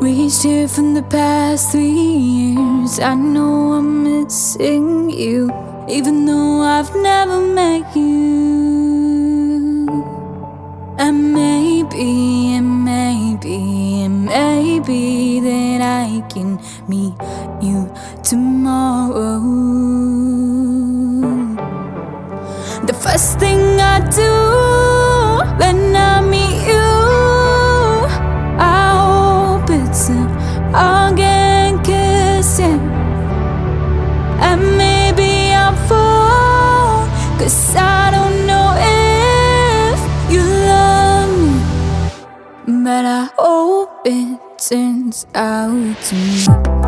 Reached here from the past three years. I know I'm missing you, even though I've never met you. And maybe, and maybe, and maybe that I can meet you tomorrow. The first thing I do it turns out to me.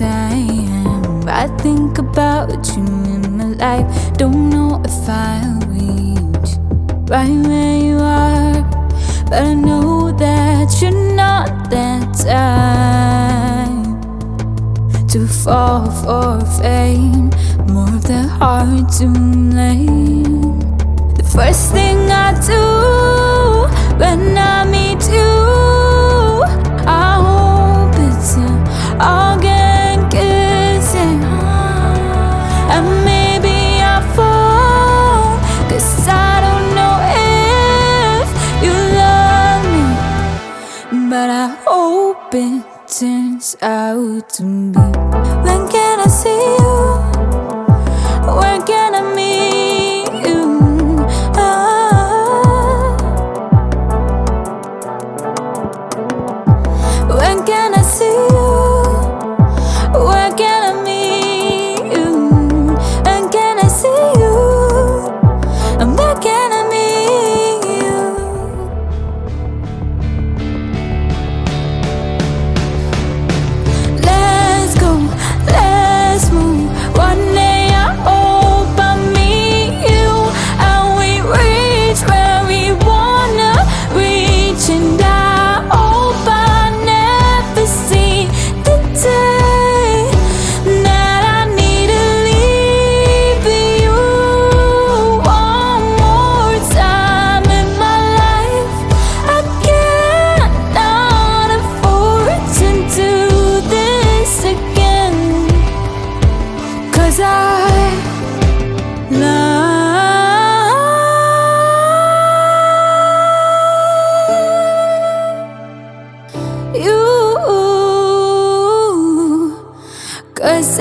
I I think about you in my life. Don't know if I'll reach right where you are, but I know that you're not that type to fall for fame. More of the heart to blame. The first thing I do when I But I hope it turns out to be. When can I see you?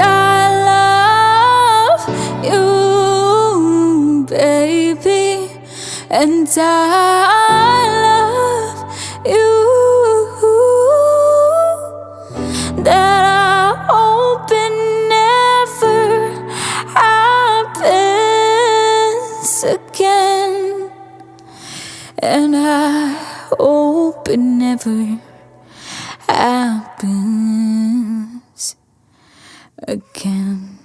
I love you, baby. And I love you. That I hope it never happens again. And I hope it never again.